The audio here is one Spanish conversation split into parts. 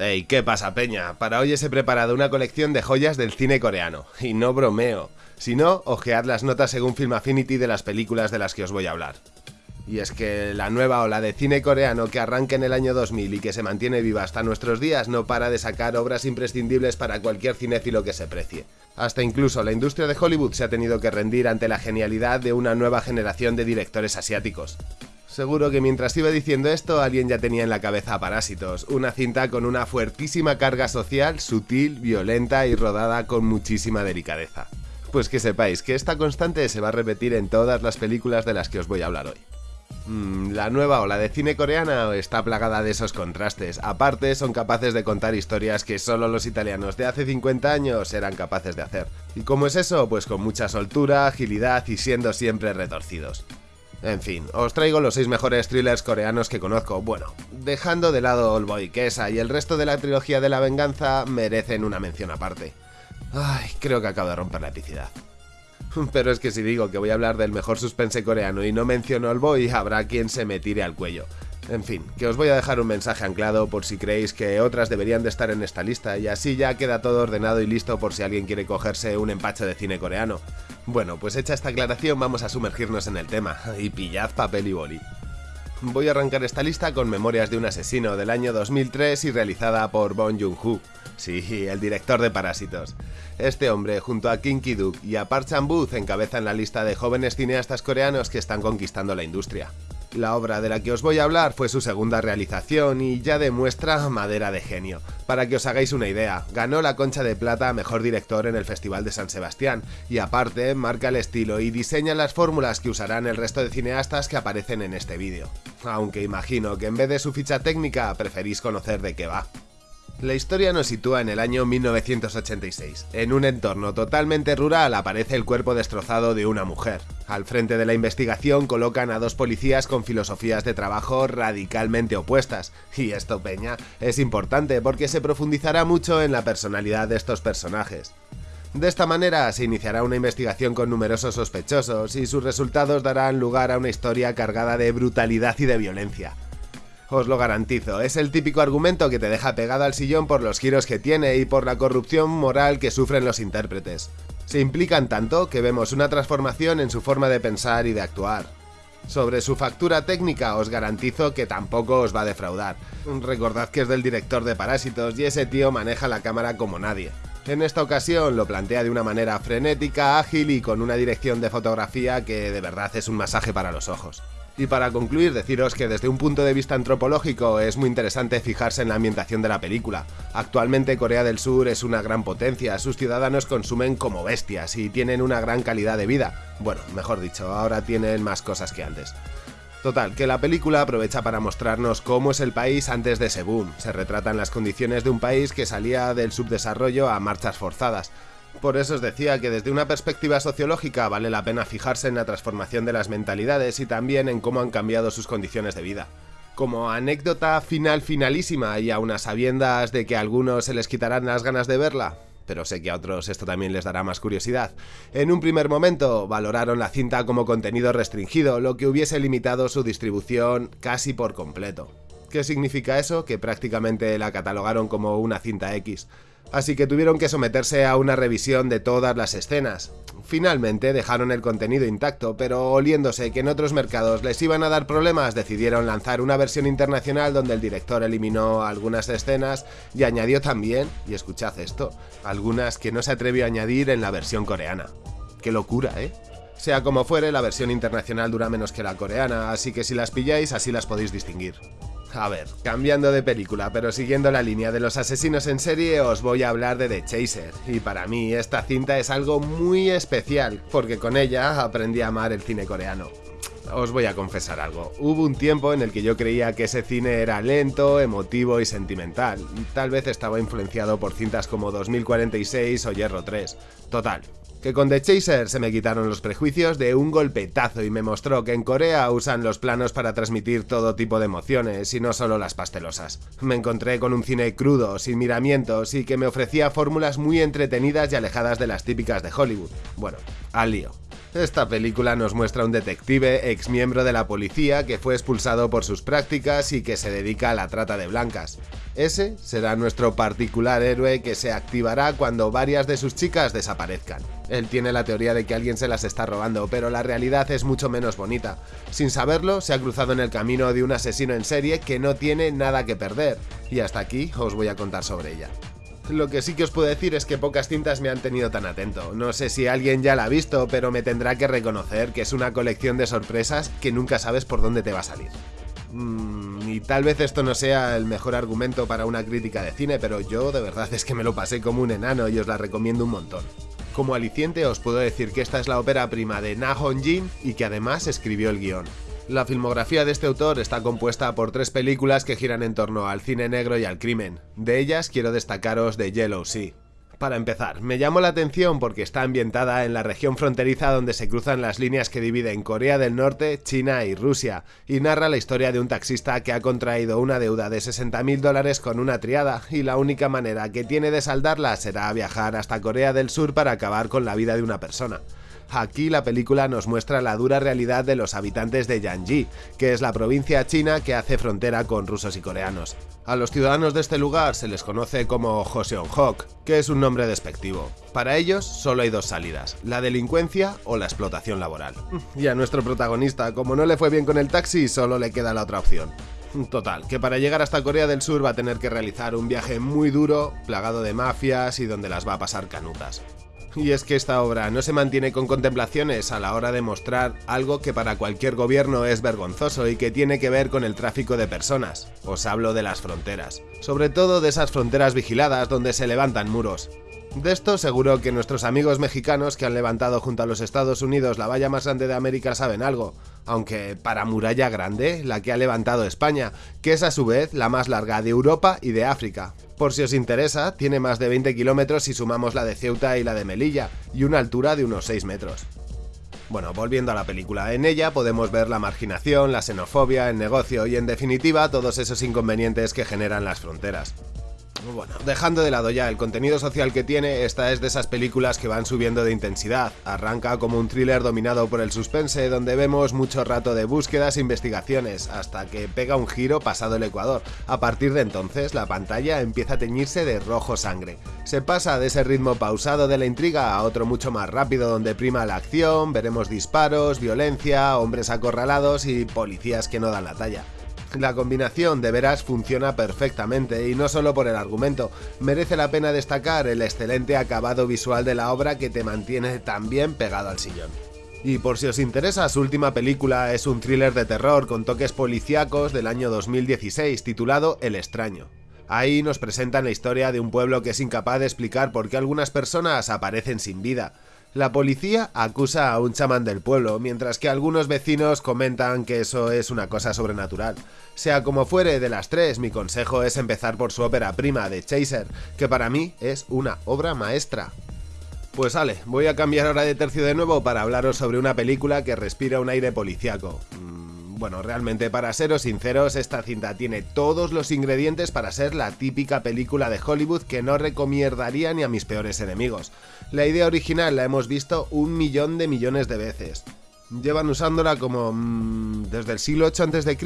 Hey, ¿qué pasa, Peña? Para hoy os he preparado una colección de joyas del cine coreano. Y no bromeo. Si no, ojead las notas según Film Affinity de las películas de las que os voy a hablar. Y es que la nueva ola de cine coreano que arranca en el año 2000 y que se mantiene viva hasta nuestros días no para de sacar obras imprescindibles para cualquier cinéfilo que se precie. Hasta incluso la industria de Hollywood se ha tenido que rendir ante la genialidad de una nueva generación de directores asiáticos. Seguro que mientras iba diciendo esto, alguien ya tenía en la cabeza Parásitos, una cinta con una fuertísima carga social, sutil, violenta y rodada con muchísima delicadeza. Pues que sepáis que esta constante se va a repetir en todas las películas de las que os voy a hablar hoy. Mm, la nueva ola de cine coreana está plagada de esos contrastes. Aparte, son capaces de contar historias que solo los italianos de hace 50 años eran capaces de hacer. ¿Y cómo es eso? Pues con mucha soltura, agilidad y siendo siempre retorcidos. En fin, os traigo los 6 mejores thrillers coreanos que conozco. Bueno, dejando de lado Oldboy, que esa y el resto de la trilogía de la venganza merecen una mención aparte. Ay, creo que acabo de romper la epicidad. Pero es que si digo que voy a hablar del mejor suspense coreano y no menciono Oldboy, habrá quien se me tire al cuello. En fin, que os voy a dejar un mensaje anclado por si creéis que otras deberían de estar en esta lista y así ya queda todo ordenado y listo por si alguien quiere cogerse un empacho de cine coreano. Bueno, pues hecha esta aclaración vamos a sumergirnos en el tema y pillad papel y boli. Voy a arrancar esta lista con Memorias de un asesino del año 2003 y realizada por Bong Joon-ho, sí, el director de Parásitos. Este hombre, junto a Kim Ki-duk y a Park Chan-wook, encabezan la lista de jóvenes cineastas coreanos que están conquistando la industria. La obra de la que os voy a hablar fue su segunda realización y ya demuestra madera de genio. Para que os hagáis una idea, ganó la Concha de Plata a Mejor Director en el Festival de San Sebastián, y aparte marca el estilo y diseña las fórmulas que usarán el resto de cineastas que aparecen en este vídeo. Aunque imagino que en vez de su ficha técnica preferís conocer de qué va. La historia nos sitúa en el año 1986. En un entorno totalmente rural aparece el cuerpo destrozado de una mujer. Al frente de la investigación colocan a dos policías con filosofías de trabajo radicalmente opuestas. Y esto, Peña, es importante porque se profundizará mucho en la personalidad de estos personajes. De esta manera se iniciará una investigación con numerosos sospechosos y sus resultados darán lugar a una historia cargada de brutalidad y de violencia. Os lo garantizo, es el típico argumento que te deja pegado al sillón por los giros que tiene y por la corrupción moral que sufren los intérpretes. Se implican tanto que vemos una transformación en su forma de pensar y de actuar. Sobre su factura técnica os garantizo que tampoco os va a defraudar. Recordad que es del director de Parásitos y ese tío maneja la cámara como nadie. En esta ocasión lo plantea de una manera frenética, ágil y con una dirección de fotografía que de verdad es un masaje para los ojos. Y para concluir, deciros que desde un punto de vista antropológico es muy interesante fijarse en la ambientación de la película. Actualmente Corea del Sur es una gran potencia, sus ciudadanos consumen como bestias y tienen una gran calidad de vida. Bueno, mejor dicho, ahora tienen más cosas que antes. Total, que la película aprovecha para mostrarnos cómo es el país antes de ese boom. Se retratan las condiciones de un país que salía del subdesarrollo a marchas forzadas. Por eso os decía que desde una perspectiva sociológica vale la pena fijarse en la transformación de las mentalidades y también en cómo han cambiado sus condiciones de vida. Como anécdota final finalísima y a unas sabiendas de que a algunos se les quitarán las ganas de verla, pero sé que a otros esto también les dará más curiosidad. En un primer momento valoraron la cinta como contenido restringido, lo que hubiese limitado su distribución casi por completo. ¿Qué significa eso? Que prácticamente la catalogaron como una cinta X así que tuvieron que someterse a una revisión de todas las escenas. Finalmente dejaron el contenido intacto, pero oliéndose que en otros mercados les iban a dar problemas, decidieron lanzar una versión internacional donde el director eliminó algunas escenas y añadió también, y escuchad esto, algunas que no se atrevió a añadir en la versión coreana. ¡Qué locura, eh! Sea como fuere, la versión internacional dura menos que la coreana, así que si las pilláis así las podéis distinguir. A ver, cambiando de película, pero siguiendo la línea de los asesinos en serie, os voy a hablar de The Chaser. Y para mí esta cinta es algo muy especial, porque con ella aprendí a amar el cine coreano. Os voy a confesar algo, hubo un tiempo en el que yo creía que ese cine era lento, emotivo y sentimental. Tal vez estaba influenciado por cintas como 2046 o Hierro 3. Total, que con The Chaser se me quitaron los prejuicios de un golpetazo y me mostró que en Corea usan los planos para transmitir todo tipo de emociones y no solo las pastelosas. Me encontré con un cine crudo, sin miramientos y que me ofrecía fórmulas muy entretenidas y alejadas de las típicas de Hollywood. Bueno, al lío. Esta película nos muestra un detective ex miembro de la policía que fue expulsado por sus prácticas y que se dedica a la trata de blancas. Ese será nuestro particular héroe que se activará cuando varias de sus chicas desaparezcan. Él tiene la teoría de que alguien se las está robando, pero la realidad es mucho menos bonita. Sin saberlo, se ha cruzado en el camino de un asesino en serie que no tiene nada que perder. Y hasta aquí os voy a contar sobre ella. Lo que sí que os puedo decir es que pocas cintas me han tenido tan atento. No sé si alguien ya la ha visto, pero me tendrá que reconocer que es una colección de sorpresas que nunca sabes por dónde te va a salir. Mm, y tal vez esto no sea el mejor argumento para una crítica de cine, pero yo de verdad es que me lo pasé como un enano y os la recomiendo un montón. Como aliciente os puedo decir que esta es la ópera prima de Na Hong Jin y que además escribió el guion. La filmografía de este autor está compuesta por tres películas que giran en torno al cine negro y al crimen. De ellas quiero destacaros The Yellow Sea. Para empezar, me llamó la atención porque está ambientada en la región fronteriza donde se cruzan las líneas que dividen Corea del Norte, China y Rusia, y narra la historia de un taxista que ha contraído una deuda de 60.000 dólares con una triada, y la única manera que tiene de saldarla será viajar hasta Corea del Sur para acabar con la vida de una persona. Aquí la película nos muestra la dura realidad de los habitantes de Yanji, que es la provincia china que hace frontera con rusos y coreanos. A los ciudadanos de este lugar se les conoce como Joseon-hok, que es un nombre despectivo. Para ellos solo hay dos salidas, la delincuencia o la explotación laboral. Y a nuestro protagonista, como no le fue bien con el taxi, solo le queda la otra opción. Total, que para llegar hasta Corea del Sur va a tener que realizar un viaje muy duro, plagado de mafias y donde las va a pasar canutas. Y es que esta obra no se mantiene con contemplaciones a la hora de mostrar algo que para cualquier gobierno es vergonzoso y que tiene que ver con el tráfico de personas. Os hablo de las fronteras. Sobre todo de esas fronteras vigiladas donde se levantan muros. De esto seguro que nuestros amigos mexicanos que han levantado junto a los Estados Unidos la valla más grande de América saben algo, aunque para muralla grande, la que ha levantado España, que es a su vez la más larga de Europa y de África. Por si os interesa, tiene más de 20 kilómetros si sumamos la de Ceuta y la de Melilla, y una altura de unos 6 metros. Bueno, volviendo a la película, en ella podemos ver la marginación, la xenofobia, el negocio y en definitiva todos esos inconvenientes que generan las fronteras. Bueno, dejando de lado ya el contenido social que tiene, esta es de esas películas que van subiendo de intensidad. Arranca como un thriller dominado por el suspense, donde vemos mucho rato de búsquedas e investigaciones, hasta que pega un giro pasado el Ecuador. A partir de entonces, la pantalla empieza a teñirse de rojo sangre. Se pasa de ese ritmo pausado de la intriga a otro mucho más rápido, donde prima la acción, veremos disparos, violencia, hombres acorralados y policías que no dan la talla. La combinación de veras funciona perfectamente y no solo por el argumento, merece la pena destacar el excelente acabado visual de la obra que te mantiene tan bien pegado al sillón. Y por si os interesa, su última película es un thriller de terror con toques policíacos del año 2016 titulado El extraño. Ahí nos presentan la historia de un pueblo que es incapaz de explicar por qué algunas personas aparecen sin vida, la policía acusa a un chamán del pueblo, mientras que algunos vecinos comentan que eso es una cosa sobrenatural. Sea como fuere de las tres, mi consejo es empezar por su ópera prima de Chaser, que para mí es una obra maestra. Pues vale, voy a cambiar ahora de tercio de nuevo para hablaros sobre una película que respira un aire policiaco. Bueno, realmente para seros sinceros, esta cinta tiene todos los ingredientes para ser la típica película de Hollywood que no recomendaría ni a mis peores enemigos. La idea original la hemos visto un millón de millones de veces. Llevan usándola como... Mmm, desde el siglo 8 a.C.,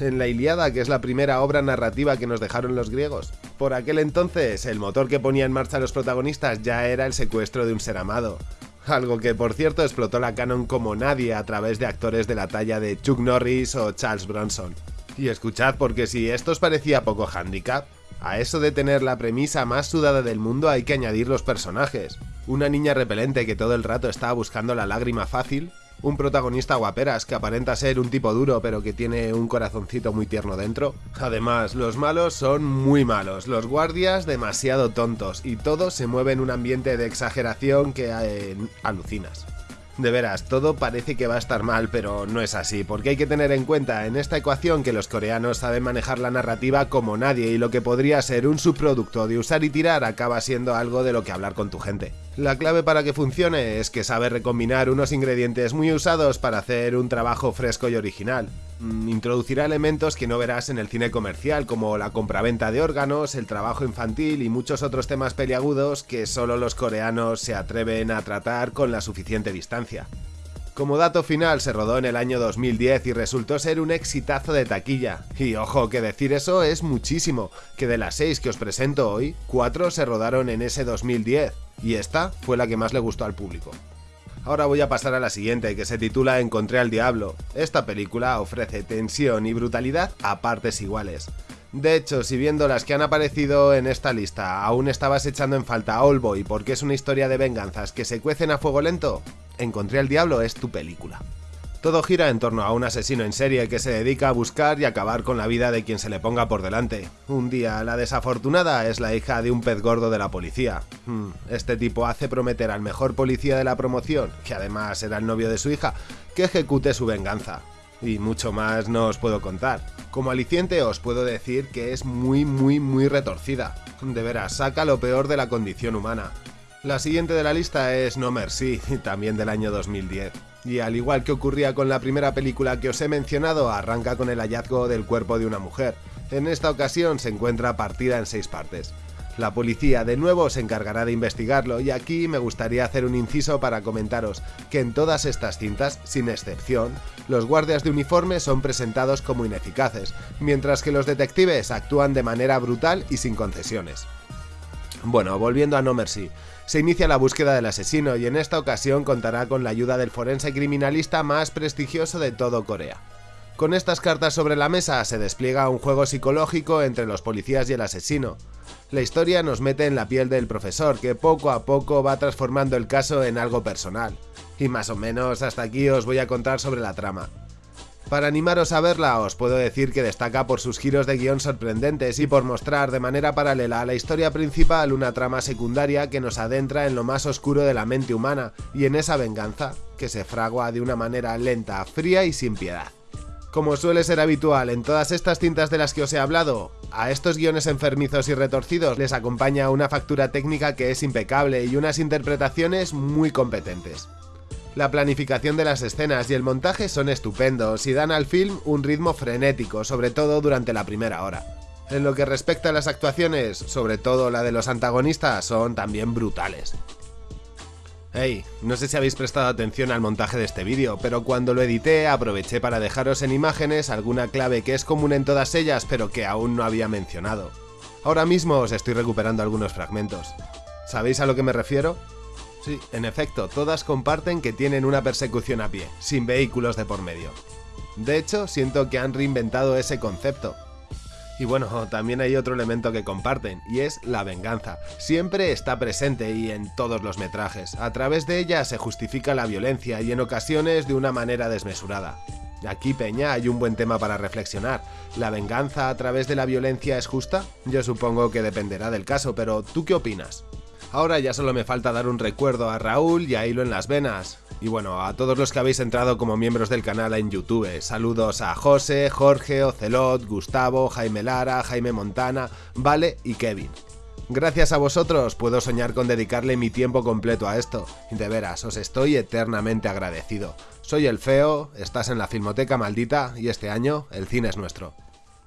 en la Iliada, que es la primera obra narrativa que nos dejaron los griegos. Por aquel entonces, el motor que ponía en marcha a los protagonistas ya era el secuestro de un ser amado algo que por cierto explotó la canon como nadie a través de actores de la talla de Chuck Norris o Charles Bronson. Y escuchad, porque si esto os parecía poco handicap, a eso de tener la premisa más sudada del mundo hay que añadir los personajes. Una niña repelente que todo el rato está buscando la lágrima fácil, un protagonista guaperas que aparenta ser un tipo duro pero que tiene un corazoncito muy tierno dentro. Además, los malos son muy malos, los guardias demasiado tontos y todo se mueve en un ambiente de exageración que eh, alucinas. De veras, todo parece que va a estar mal, pero no es así, porque hay que tener en cuenta en esta ecuación que los coreanos saben manejar la narrativa como nadie y lo que podría ser un subproducto de usar y tirar acaba siendo algo de lo que hablar con tu gente. La clave para que funcione es que sabe recombinar unos ingredientes muy usados para hacer un trabajo fresco y original. Mm, introducirá elementos que no verás en el cine comercial, como la compraventa de órganos, el trabajo infantil y muchos otros temas peliagudos que solo los coreanos se atreven a tratar con la suficiente distancia. Como dato final, se rodó en el año 2010 y resultó ser un exitazo de taquilla. Y ojo, que decir eso es muchísimo, que de las 6 que os presento hoy, 4 se rodaron en ese 2010, y esta fue la que más le gustó al público. Ahora voy a pasar a la siguiente, que se titula Encontré al Diablo. Esta película ofrece tensión y brutalidad a partes iguales. De hecho, si viendo las que han aparecido en esta lista aún estabas echando en falta a Boy porque es una historia de venganzas que se cuecen a fuego lento, Encontré al Diablo es tu película. Todo gira en torno a un asesino en serie que se dedica a buscar y acabar con la vida de quien se le ponga por delante. Un día, la desafortunada es la hija de un pez gordo de la policía. Hmm, este tipo hace prometer al mejor policía de la promoción, que además era el novio de su hija, que ejecute su venganza. Y mucho más no os puedo contar. Como aliciente os puedo decir que es muy muy muy retorcida. De veras, saca lo peor de la condición humana. La siguiente de la lista es No Mercy, también del año 2010. Y al igual que ocurría con la primera película que os he mencionado, arranca con el hallazgo del cuerpo de una mujer. En esta ocasión se encuentra partida en seis partes. La policía de nuevo se encargará de investigarlo y aquí me gustaría hacer un inciso para comentaros que en todas estas cintas, sin excepción, los guardias de uniforme son presentados como ineficaces, mientras que los detectives actúan de manera brutal y sin concesiones. Bueno, volviendo a No Mercy, se inicia la búsqueda del asesino y en esta ocasión contará con la ayuda del forense criminalista más prestigioso de todo Corea. Con estas cartas sobre la mesa se despliega un juego psicológico entre los policías y el asesino. La historia nos mete en la piel del profesor, que poco a poco va transformando el caso en algo personal. Y más o menos hasta aquí os voy a contar sobre la trama. Para animaros a verla os puedo decir que destaca por sus giros de guion sorprendentes y por mostrar de manera paralela a la historia principal una trama secundaria que nos adentra en lo más oscuro de la mente humana y en esa venganza que se fragua de una manera lenta, fría y sin piedad. Como suele ser habitual en todas estas cintas de las que os he hablado, a estos guiones enfermizos y retorcidos les acompaña una factura técnica que es impecable y unas interpretaciones muy competentes. La planificación de las escenas y el montaje son estupendos y dan al film un ritmo frenético, sobre todo durante la primera hora. En lo que respecta a las actuaciones, sobre todo la de los antagonistas, son también brutales. Hey, no sé si habéis prestado atención al montaje de este vídeo, pero cuando lo edité aproveché para dejaros en imágenes alguna clave que es común en todas ellas pero que aún no había mencionado. Ahora mismo os estoy recuperando algunos fragmentos. ¿Sabéis a lo que me refiero? Sí, en efecto, todas comparten que tienen una persecución a pie, sin vehículos de por medio. De hecho, siento que han reinventado ese concepto. Y bueno, también hay otro elemento que comparten, y es la venganza. Siempre está presente y en todos los metrajes. A través de ella se justifica la violencia y en ocasiones de una manera desmesurada. Aquí, Peña, hay un buen tema para reflexionar. ¿La venganza a través de la violencia es justa? Yo supongo que dependerá del caso, pero ¿tú qué opinas? Ahora ya solo me falta dar un recuerdo a Raúl y a Hilo en las venas. Y bueno, a todos los que habéis entrado como miembros del canal en YouTube, saludos a José, Jorge, Ocelot, Gustavo, Jaime Lara, Jaime Montana, Vale y Kevin. Gracias a vosotros puedo soñar con dedicarle mi tiempo completo a esto, de veras, os estoy eternamente agradecido. Soy el Feo, estás en la Filmoteca Maldita y este año el cine es nuestro.